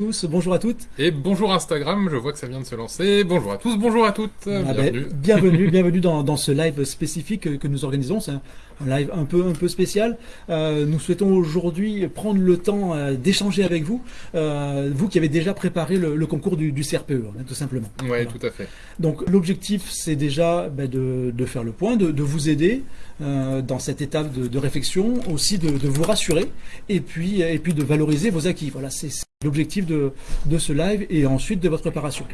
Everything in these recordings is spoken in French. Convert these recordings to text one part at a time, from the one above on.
tous, bonjour à toutes. Et bonjour Instagram, je vois que ça vient de se lancer. Bonjour à tous, bonjour à toutes. Ah ben, bienvenue. bienvenue, bienvenue dans, dans, ce live spécifique que, nous organisons. C'est un, un, live un peu, un peu spécial. Euh, nous souhaitons aujourd'hui prendre le temps euh, d'échanger avec vous, euh, vous qui avez déjà préparé le, le concours du, du CRPE, hein, tout simplement. Oui, voilà. tout à fait. Donc l'objectif, c'est déjà ben, de, de, faire le point, de, de vous aider euh, dans cette étape de, de réflexion, aussi de, de, vous rassurer, et puis, et puis de valoriser vos acquis. Voilà, c'est l'objectif de, ce live et ensuite de votre préparation.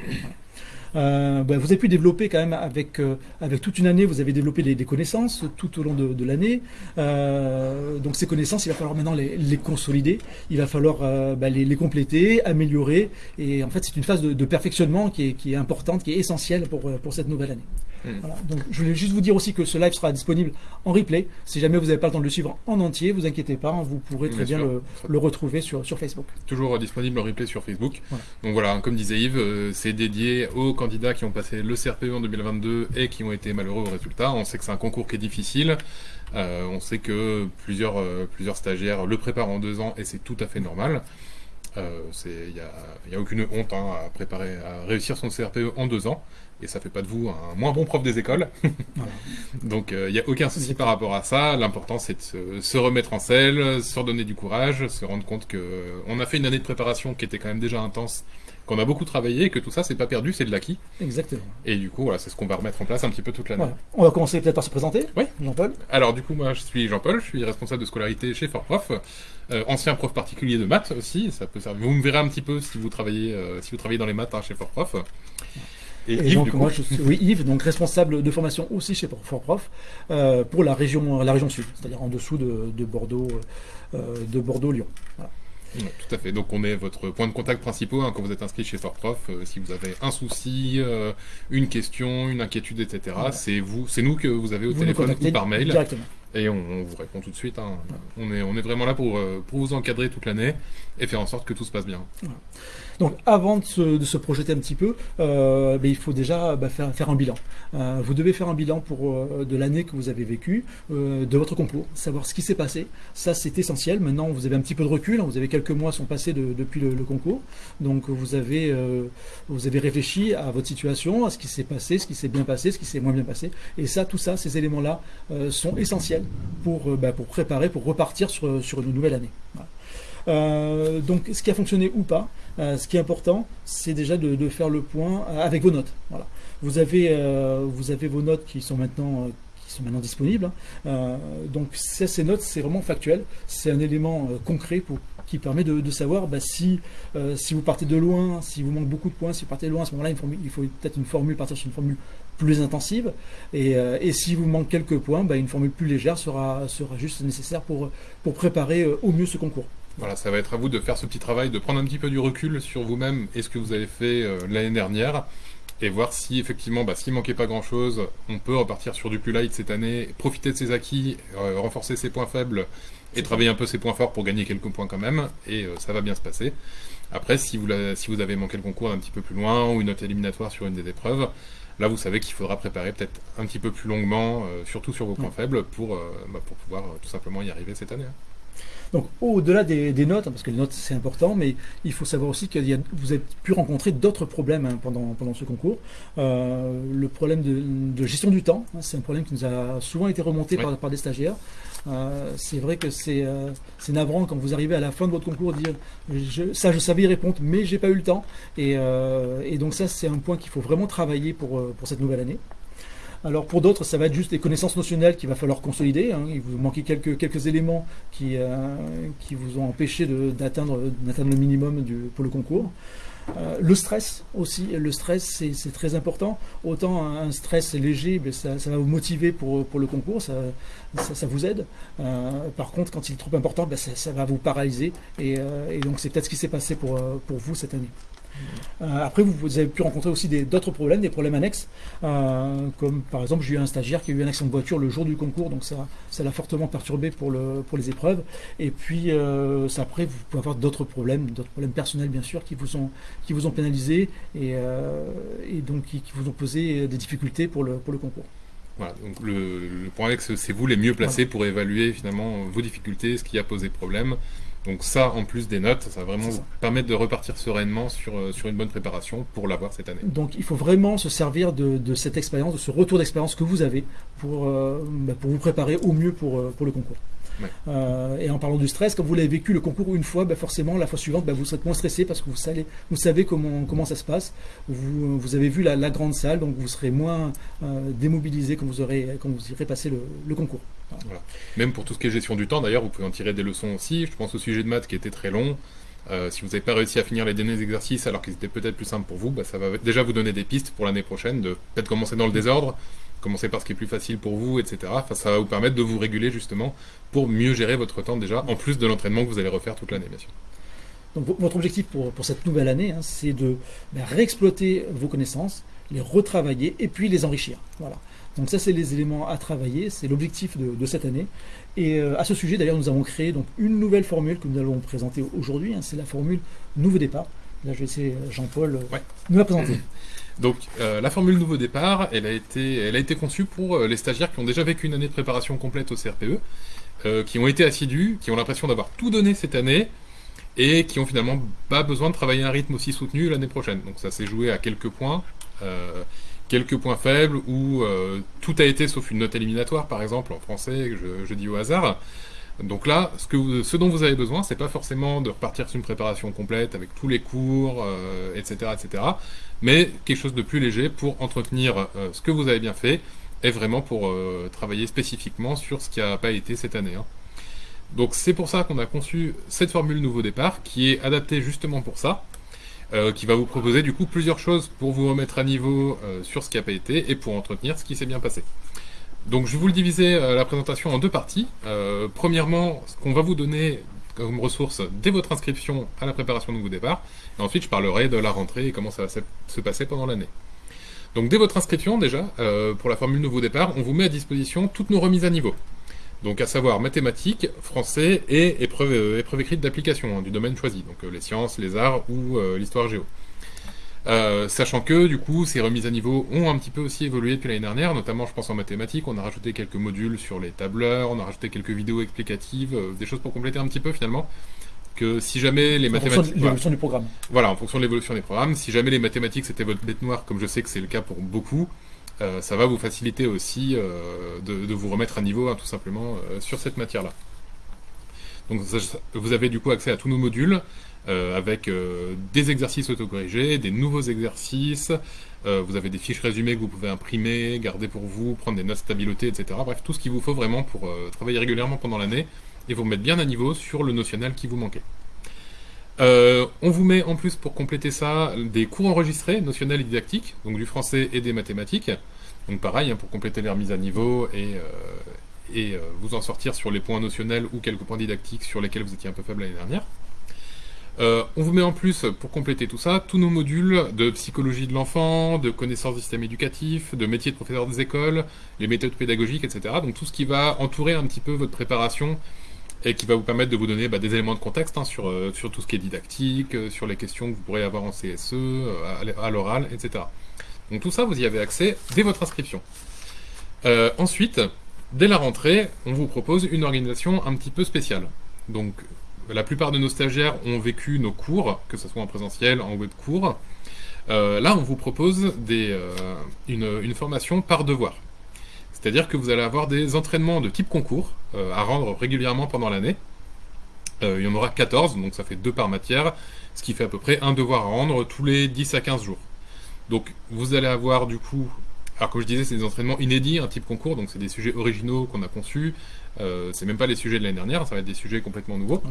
Euh, ben, vous avez pu développer quand même avec, euh, avec toute une année, vous avez développé des, connaissances tout au long de, l'année. Euh, donc ces connaissances, il va falloir maintenant les, consolider, il va falloir ben, les, compléter, améliorer. Et en fait, c'est une phase de, de, perfectionnement qui est, qui est importante, qui est essentielle pour, pour cette nouvelle année. Voilà. Donc, je voulais juste vous dire aussi que ce live sera disponible en replay. Si jamais vous n'avez pas le temps de le suivre en entier, vous inquiétez pas, vous pourrez très bien, bien le, le, retrouver sur, sur Facebook. Toujours disponible en replay sur Facebook. Voilà. Donc voilà, comme disait Yves, euh, c'est dédié aux candidats qui ont passé le CRPE en 2022 et qui ont été malheureux au résultat. On sait que c'est un concours qui est difficile. Euh, on sait que plusieurs, euh, plusieurs stagiaires le préparent en deux ans et c'est tout à fait normal. Il euh, n'y a, a, aucune honte hein, à préparer, à réussir son CRPE en deux ans et ça fait pas de vous un moins bon prof des écoles. voilà. Donc il euh, n'y a aucun souci par rapport à ça. L'important c'est de se, se, remettre en selle, se redonner du courage, se rendre compte que euh, on a fait une année de préparation qui était quand même déjà intense, qu'on a beaucoup travaillé, et que tout ça c'est pas perdu, c'est de l'acquis. Exactement. Et du coup voilà, c'est ce qu'on va remettre en place un petit peu toute l'année. Voilà. On va commencer peut-être par se présenter. Oui. Jean-Paul. Alors du coup moi je suis Jean-Paul, je suis responsable de scolarité chez Fort Prof. Euh, ancien prof particulier de maths aussi, ça peut servir. Vous me verrez un petit peu si vous travaillez, si vous travaillez dans les maths hein, chez Fort Prof. Et, et Yves, donc moi je suis oui, Yves, donc responsable de formation aussi chez Fort Prof euh, pour la région, la région sud, c'est-à-dire en dessous de, de Bordeaux, euh, de Bordeaux-Lyon. Voilà. Tout à fait. Donc on est votre point de contact principal hein, quand vous êtes inscrit chez Fort Prof. Euh, si vous avez un souci, une question, une inquiétude, etc. C'est vous, c'est nous que vous avez au vous téléphone ou par mail. Directement. Et on, vous répond tout de suite. Hein. On, est, vraiment là pour, euh, pour vous encadrer toute l'année et faire en sorte que tout se passe bien. Donc avant de se, projeter un petit peu, euh, ben, il faut déjà bah, faire, un bilan. Euh, vous devez faire un bilan pour, de l'année que vous avez vécue, de votre concours, savoir ce qui s'est passé. Ça c'est essentiel. Maintenant vous avez un petit peu de recul, hein. vous avez quelques mois sont passés de, depuis le, concours. Donc vous avez, vous avez réfléchi à votre situation, à ce qui s'est passé, ce qui s'est bien passé, ce qui s'est moins bien passé. Et ça, tout ça, ces éléments-là sont essentiels pour, bah, pour préparer, pour repartir sur, sur une nouvelle année. Euh, donc, ce qui a fonctionné ou pas, euh, ce qui est important, c'est déjà de, faire le point avec vos notes. Voilà. Vous avez, euh, vous avez vos notes qui sont maintenant qui sont maintenant disponibles. Hein. donc, ces notes, c'est vraiment factuel. C'est un élément concret qui permet de, savoir bah, si, euh, si vous partez de loin, si vous manque beaucoup de points, si vous partez de loin, à ce moment-là, il faut peut-être une formule, partir sur une formule plus intensive. Et, euh, et si vous manque quelques points, bah, une formule plus légère sera, sera juste nécessaire pour, pour préparer euh, au mieux ce concours. Voilà, ça va être à vous de faire ce petit travail, de prendre un petit peu du recul sur vous-même et ce que vous avez fait euh, l'année dernière, et voir si effectivement, bah, s'il manquait pas grand-chose, on peut repartir sur du plus light cette année, profiter de ses acquis, euh, renforcer ses points faibles et travailler un peu ses points forts pour gagner quelques points quand même, et ça va bien se passer. Après, si vous, si vous avez manqué le concours un petit peu plus loin ou une note éliminatoire sur une des épreuves, là vous savez qu'il faudra préparer peut-être un petit peu plus longuement, euh, surtout sur vos points faibles, pour, bah, pour pouvoir tout simplement y arriver cette année. Donc au-delà des, des, notes, parce que les notes c'est important, mais il faut savoir aussi que vous avez pu rencontrer d'autres problèmes hein, pendant, pendant ce concours. Euh, le problème de, de, gestion du temps, hein, c'est un problème qui nous a souvent été remonté ouais. par, par, des stagiaires. Euh, c'est vrai que c'est euh, navrant quand vous arrivez à la fin de votre concours dire je, ça je savais y répondre, mais j'ai pas eu le temps. Et, euh, et donc ça c'est un point qu'il faut vraiment travailler pour, pour cette nouvelle année. Alors pour d'autres, ça va être juste des connaissances notionnelles qu'il va falloir consolider. Hein. Il vous manquait quelques, éléments qui, euh, qui vous ont empêché d'atteindre le minimum pour le concours. Euh, le stress aussi, le stress c'est très important. Autant un stress léger, ben ça, va vous motiver pour, le concours, ça, vous aide. Euh, par contre, quand il est trop important, ben ça, va vous paralyser. Et, donc c'est peut-être ce qui s'est passé pour vous cette année. Euh, après, vous, avez pu rencontrer aussi d'autres problèmes, des problèmes annexes, euh, comme par exemple, j'ai eu un stagiaire qui a eu un accident de voiture le jour du concours, donc ça, l'a fortement perturbé pour, le, pour les épreuves. Et puis, euh, après, vous pouvez avoir d'autres problèmes, d'autres problèmes personnels, bien sûr, qui vous ont, qui pénalisé et, donc qui, vous ont posé des difficultés pour le concours. Voilà, donc le, le point annexe, c'est vous les mieux placés voilà. pour évaluer finalement vos difficultés, ce qui a posé problème Donc ça, en plus des notes, ça va vraiment vous permettre de repartir sereinement sur, euh, sur une bonne préparation pour l'avoir cette année. Donc il faut vraiment se servir de, cette expérience, de ce retour d'expérience que vous avez pour, euh, bah, pour vous préparer au mieux pour, euh, pour le concours. Et en parlant du stress, quand vous l'avez vécu le concours une fois, bah, forcément la fois suivante, bah, vous serez moins stressé parce que vous savez, vous savez comment, comment ça se passe. Vous, vous avez vu la, grande salle, donc vous serez moins démobilisé quand vous, aurez, quand vous irez passer le concours. Même pour tout ce qui est gestion du temps, d'ailleurs, vous pouvez en tirer des leçons aussi. Je pense au sujet de maths qui était très long. Euh, si vous n'avez pas réussi à finir les derniers exercices alors qu'ils étaient peut-être plus simples pour vous, bah, ça va déjà vous donner des pistes pour l'année prochaine, de peut-être commencer dans le désordre, commencer par ce qui est plus facile pour vous, etc. Enfin, ça va vous permettre de vous réguler justement pour mieux gérer votre temps déjà, en plus de l'entraînement que vous allez refaire toute l'année, bien sûr. Donc votre objectif pour, cette nouvelle année, hein, c'est de bah, réexploiter vos connaissances, les retravailler et puis les enrichir. Voilà. Donc ça, c'est les éléments à travailler, c'est l'objectif de, cette année. Et euh, à ce sujet, d'ailleurs, nous avons créé donc, une nouvelle formule que nous allons présenter aujourd'hui. Hein, c'est la formule Nouveau Départ. Là, je vais laisser Jean-Paul euh, nous la présenter. Donc, euh, la formule Nouveau Départ, elle a, été, elle a été conçue pour les stagiaires qui ont déjà vécu une année de préparation complète au CRPE, qui ont été assidus, qui ont l'impression d'avoir tout donné cette année, et qui ont finalement pas besoin de travailler un rythme aussi soutenu l'année prochaine. Donc ça s'est joué à quelques points quelques points faibles où euh, tout a été sauf une note éliminatoire, par exemple, en français, je, je dis au hasard. Donc là, ce, dont vous avez besoin, c'est pas forcément de repartir sur une préparation complète avec tous les cours, etc., euh, etc., mais quelque chose de plus léger pour entretenir euh, ce que vous avez bien fait et vraiment pour travailler spécifiquement sur ce qui n'a pas été cette année. Hein. Donc c'est pour ça qu'on a conçu cette formule nouveau départ qui est adaptée justement pour ça. Euh, qui va vous proposer du coup plusieurs choses pour vous remettre à niveau euh, sur ce qui n'a pas été et pour entretenir ce qui s'est bien passé. Donc je vais vous le diviser euh, la présentation en deux parties. premièrement, ce qu'on va vous donner comme ressource dès votre inscription à la préparation de vos départ, et ensuite je parlerai de la rentrée et comment ça va se passer pendant l'année. Donc dès votre inscription déjà, pour la formule nouveau départ, on vous met à disposition toutes nos remises à niveau. Donc à savoir mathématiques, français et épreuve, euh, épreuve écrite d'application hein, du domaine choisi, donc euh, les sciences, les arts ou euh, l'histoire géo. Sachant que du coup ces remises à niveau ont un petit peu aussi évolué depuis l'année dernière, notamment je pense en mathématiques, on a rajouté quelques modules sur les tableurs, on a rajouté quelques vidéos explicatives, des choses pour compléter un petit peu finalement. Que si jamais les mathématiques. l'évolution du programme. Voilà, en fonction de l'évolution des programmes. Si jamais les mathématiques c'était votre bête noire, comme je sais que c'est le cas pour beaucoup, euh, ça va vous faciliter aussi euh, de, vous remettre à niveau hein, tout simplement euh, sur cette matière-là. Donc vous avez du coup accès à tous nos modules avec des exercices autocorrigés, des nouveaux exercices, vous avez des fiches résumées que vous pouvez imprimer, garder pour vous, prendre des notes stabiloté, etc. Bref, tout ce qu'il vous faut vraiment pour travailler régulièrement pendant l'année et vous remettre bien à niveau sur le notionnel qui vous manquait. on vous met en plus pour compléter ça des cours enregistrés, notionnels et didactiques, donc du français et des mathématiques. Donc pareil, hein, pour compléter les remises à niveau et, euh, et euh, vous en sortir sur les points notionnels ou quelques points didactiques sur lesquels vous étiez un peu faible l'année dernière. Euh, on vous met en plus, pour compléter tout ça, tous nos modules de psychologie de l'enfant, de connaissances du système éducatif, de métier de professeur des écoles, les méthodes pédagogiques, etc. Donc tout ce qui va entourer un petit peu votre préparation et qui va vous permettre de vous donner bah, des éléments de contexte hein, sur, sur tout ce qui est didactique, sur les questions que vous pourrez avoir en CSE, à l'oral, etc. Donc tout ça, vous y avez accès dès votre inscription. Euh, ensuite, dès la rentrée, on vous propose une organisation un petit peu spéciale. Donc la plupart de nos stagiaires ont vécu nos cours, que ce soit en présentiel, en web cours. Euh, là, on vous propose euh, une, formation par devoir. C'est-à-dire que vous allez avoir des entraînements de type concours à rendre régulièrement pendant l'année. il y en aura 14, donc ça fait 2 par matière, ce qui fait à peu près un devoir à rendre tous les 10 à 15 jours. Donc vous allez avoir du coup, alors comme je disais, c'est des entraînements inédits, un type concours, donc c'est des sujets originaux qu'on a conçus. Euh, c'est même pas les sujets de l'année dernière, ça va être des sujets complètement nouveaux.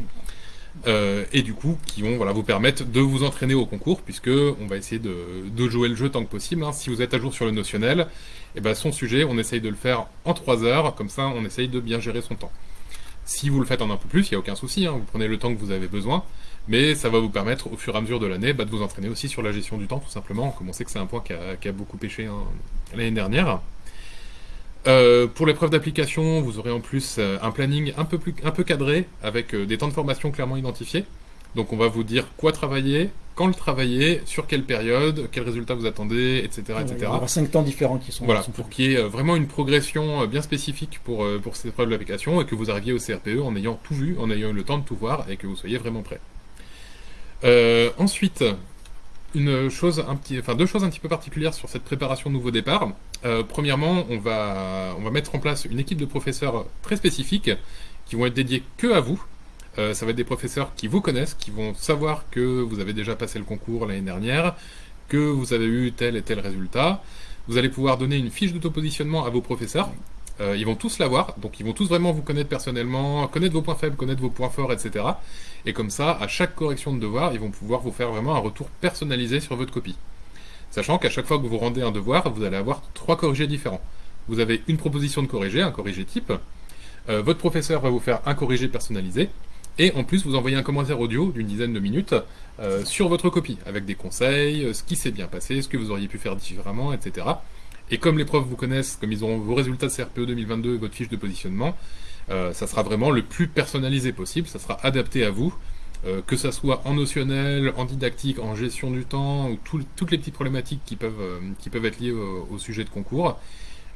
Euh, et du coup, qui vont voilà, vous permettre de vous entraîner au concours, puisque on va essayer de, jouer le jeu tant que possible. Hein. Si vous êtes à jour sur le notionnel, et eh ben son sujet, on essaye de le faire en 3 heures, comme ça on essaye de bien gérer son temps. Si vous le faites en un peu plus, il n'y a aucun souci, hein. vous prenez le temps que vous avez besoin mais ça va vous permettre au fur et à mesure de l'année bah, de vous entraîner aussi sur la gestion du temps tout simplement, comme on sait que c'est un point qui a, beaucoup pêché hein, l'année dernière. Euh, pour l'épreuve d'application, vous aurez en plus euh, un planning un peu, plus, un peu cadré, avec euh, des temps de formation clairement identifiés. Donc on va vous dire quoi travailler, quand le travailler, sur quelle période, quels résultats vous attendez, etc. etc. Il y aura cinq temps différents qui sont... Voilà, pour qu'il y ait vraiment une progression bien spécifique pour, pour ces épreuves de l'application et que vous arriviez au CRPE en ayant tout vu, en ayant eu le temps de tout voir et que vous soyez vraiment prêt. Ensuite, une chose enfin deux choses un petit peu particulières sur cette préparation nouveau départ. Euh, premièrement, on va, on va mettre en place une équipe de professeurs très spécifiques qui vont être dédiés que à vous. Euh, ça va être des professeurs qui vous connaissent, qui vont savoir que vous avez déjà passé le concours l'année dernière, que vous avez eu tel et tel résultat. Vous allez pouvoir donner une fiche d'autopositionnement à vos professeurs. Euh, ils vont tous l'avoir, donc ils vont tous vraiment vous connaître personnellement, connaître vos points faibles, connaître vos points forts, etc. Et comme ça, à chaque correction de devoir, ils vont pouvoir vous faire vraiment un retour personnalisé sur votre copie. Sachant qu'à chaque fois que vous rendez un devoir, vous allez avoir trois corrigés différents. Vous avez une proposition de corriger, un corrigé type. Euh, votre professeur va vous faire un corrigé personnalisé. Et en plus, vous envoyez un commentaire audio d'une dizaine de minutes euh, sur votre copie, avec des conseils, ce qui s'est bien passé, ce que vous auriez pu faire différemment, etc. Et comme les profs vous connaissent, comme ils auront vos résultats de CRPE 2022 et votre fiche de positionnement, euh, ça sera vraiment le plus personnalisé possible, ça sera adapté à vous, euh, que ça soit en notionnel, en didactique, en gestion du temps, ou toutes les petites problématiques qui peuvent, euh, qui peuvent être liées au, sujet de concours.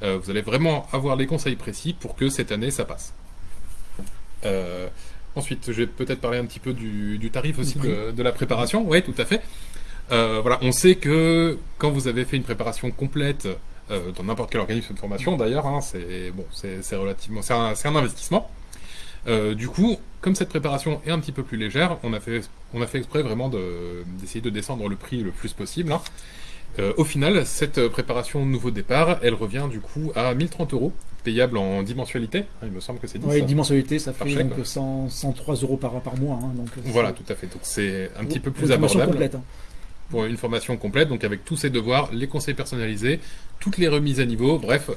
vous allez vraiment avoir les conseils précis pour que cette année ça passe. ensuite, je vais peut-être parler un petit peu du, tarif aussi de, de, la préparation. Oui, tout à fait. voilà, on sait que quand vous avez fait une préparation complète euh, dans n'importe quel organisme de formation d'ailleurs, hein, c'est bon, c'est relativement, c'est un, investissement. Euh, du coup, comme cette préparation est un petit peu plus légère, on a fait, on a fait exprès vraiment d'essayer de, descendre le prix le plus possible. Hein. Euh, au final, cette préparation nouveau départ, elle revient du coup à 1030 euros, payable en 10 mensualités. Hein, il me semble que c'est 10. Oui, 10 mensualités, ça fait donc 103 euros par, par mois. donc voilà, tout à fait. Donc c'est un petit peu plus abordable. Complète, pour une formation complète, donc avec tous ces devoirs, les conseils personnalisés, toutes les remises à niveau, bref,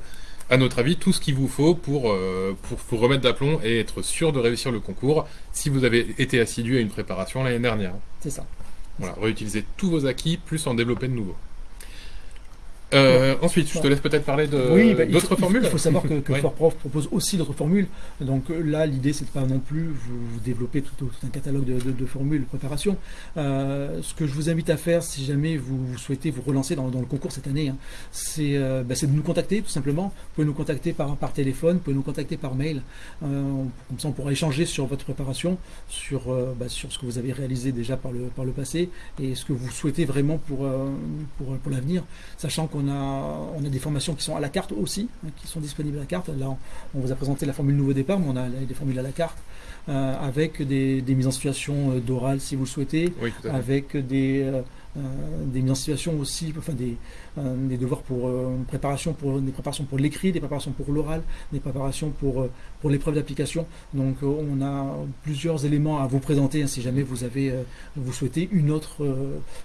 à notre avis, tout ce qu'il vous faut pour, euh, pour vous remettre d'aplomb et être sûr de réussir le concours si vous avez été assidu à une préparation l'année dernière. C'est ça. Voilà, réutiliser tous vos acquis, plus en développer de nouveaux. Euh, ensuite, je te laisse peut-être parler de bah, d'autres formules. Il faut savoir que, que ForProf propose aussi d'autres formules. Donc euh, là, l'idée, c'est de pas non plus vous, développer tout, un catalogue de, formules de préparation. Euh, ce que je vous invite à faire, si jamais vous, souhaitez vous relancer dans, le concours cette année, hein, bah, c'est de nous contacter, tout simplement. Vous pouvez nous contacter par, par téléphone, vous pouvez nous contacter par mail. comme ça, on pourra échanger sur votre préparation, sur, bah, sur ce que vous avez réalisé déjà par le, par le passé et ce que vous souhaitez vraiment pour, pour, pour l'avenir, sachant qu'on on a, on a des formations qui sont à la carte aussi, hein, qui sont disponibles à la carte. Là, on, vous a présenté la formule nouveau départ, mais on a des formules à la carte, euh, avec des, mises en situation euh, d'oral si vous le souhaitez, avec des, euh, des mises en situation aussi, enfin des, euh, devoirs pour euh, préparation pour des préparations pour l'écrit, des préparations pour l'oral, des préparations pour pour l'épreuve d'application. Donc on a plusieurs éléments à vous présenter hein, si jamais vous avez vous souhaitez une autre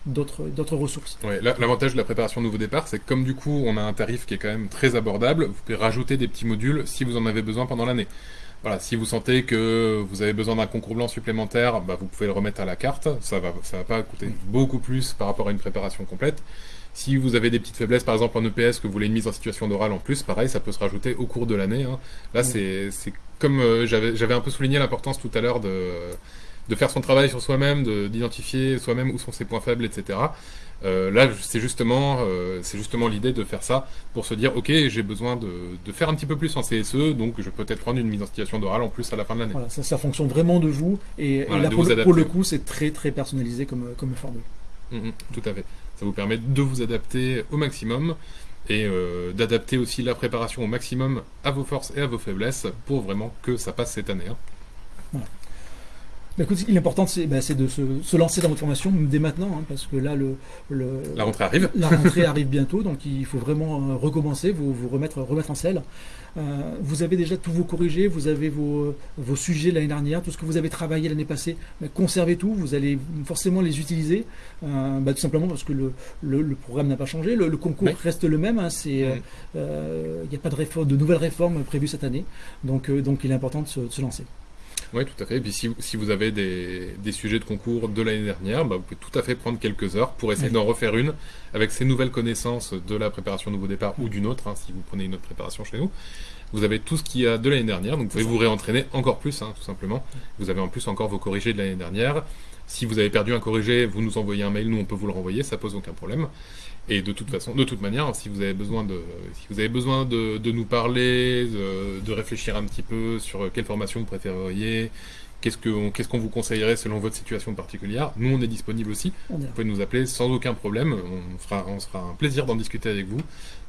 d'autres d'autres ressources. L'avantage de la préparation nouveau départ, c'est que comme du coup on a un tarif qui est quand même très abordable, vous pouvez rajouter des petits modules si vous en avez besoin pendant l'année. Voilà, si vous sentez que vous avez besoin d'un concours blanc supplémentaire, bah, vous pouvez le remettre à la carte. Ça va, ça va pas coûter beaucoup plus par rapport à une préparation complète. Si vous avez des petites faiblesses, par exemple en EPS, que vous voulez une mise en situation d'oral en plus, pareil, ça peut se rajouter au cours de l'année. Hein. Là, c'est comme euh, j'avais un peu souligné l'importance tout à l'heure de, de faire son travail sur soi-même, d'identifier soi-même où sont ses points faibles, etc. Euh, là, c'est justement, euh, justement l'idée de faire ça pour se dire, ok, j'ai besoin de, faire un petit peu plus en CSE, donc je peux peut-être prendre une mise en situation d'oral en plus à la fin de l'année. Voilà, ça, ça fonctionne vraiment de vous, et, là, pour, le, coup, c'est très très personnalisé comme, comme formule. Mm, mm, tout à fait. Ça vous permet de vous adapter au maximum et euh, d'adapter aussi la préparation au maximum à vos forces et à vos faiblesses pour vraiment que ça passe cette année. Hein. Bah, l'important, c'est bah, de se, lancer dans votre formation dès maintenant, hein, parce que là, le, la rentrée arrive. La rentrée arrive bientôt, donc il faut vraiment euh, recommencer, vous, vous remettre, remettre en selle. Euh, vous avez déjà tous vos corrigés, vous avez vos, vos sujets l'année dernière, tout ce que vous avez travaillé l'année passée, conservez tout, vous allez forcément les utiliser, euh, bah, tout simplement parce que le, le, programme n'a pas changé, le, concours reste le même, hein, il n'y a pas de, réforme, de nouvelles réformes prévues cette année, donc, donc il est important de se lancer. Oui, tout à fait. Et puis si, si vous avez des, des, sujets de concours de l'année dernière, bah, vous pouvez tout à fait prendre quelques heures pour essayer d'en refaire une avec ces nouvelles connaissances de la préparation nouveau départ ou d'une autre, hein, si vous prenez une autre préparation chez nous. Vous avez tout ce qu'il y a de l'année dernière, donc vous pouvez vous réentraîner encore plus, hein, tout simplement. Vous avez en plus encore vos corrigés de l'année dernière. Si vous avez perdu un corrigé, vous nous envoyez un mail, nous on peut vous le renvoyer, ça pose aucun problème. Et de toute façon, de toute manière, si vous avez besoin de, si vous avez besoin de, de nous parler, de, de, réfléchir un petit peu sur quelle formation vous préféreriez, qu'est-ce qu'on qu'est-ce qu'on vous conseillerait selon votre situation particulière, nous on est disponible aussi. Vous pouvez nous appeler sans aucun problème. On fera, on sera un plaisir d'en discuter avec vous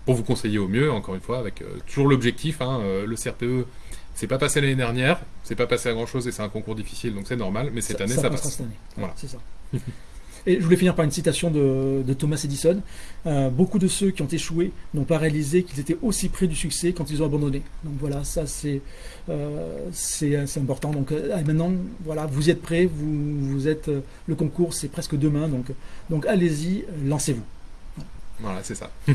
pour vous conseiller au mieux. Encore une fois, avec euh, toujours l'objectif, hein, euh, le CRPE. C'est pas passé l'année dernière, c'est pas passé à grand chose et c'est un concours difficile, donc c'est normal, mais cette année ça, passe. Cette année. Voilà. C'est ça. Et je voulais finir par une citation de, Thomas Edison. Euh, beaucoup de ceux qui ont échoué n'ont pas réalisé qu'ils étaient aussi près du succès quand ils ont abandonné. Donc voilà, ça c'est euh, c'est important. Donc euh, maintenant, voilà, vous êtes prêts, vous, vous êtes le concours, c'est presque demain. Donc donc allez-y, lancez-vous. Voilà, c'est ça.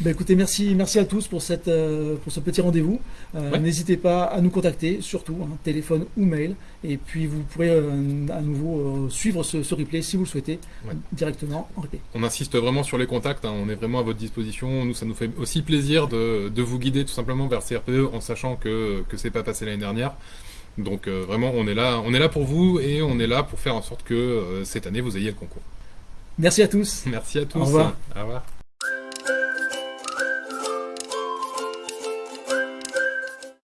ben, écoutez, merci, merci à tous pour, cette, euh, pour ce petit rendez-vous. Euh, N'hésitez pas à nous contacter, surtout, hein, téléphone ou mail. Et puis vous pourrez euh, à nouveau suivre ce, ce, replay si vous le souhaitez ouais. directement en replay. On insiste vraiment sur les contacts, hein, on est vraiment à votre disposition. Nous, ça nous fait aussi plaisir de, de vous guider tout simplement vers CRPE en sachant que, que c'est pas passé l'année dernière. Donc vraiment, on est, là, on est là pour vous et on est là pour faire en sorte que cette année, vous ayez le concours. Merci à tous. Merci à tous. Au revoir. Au revoir.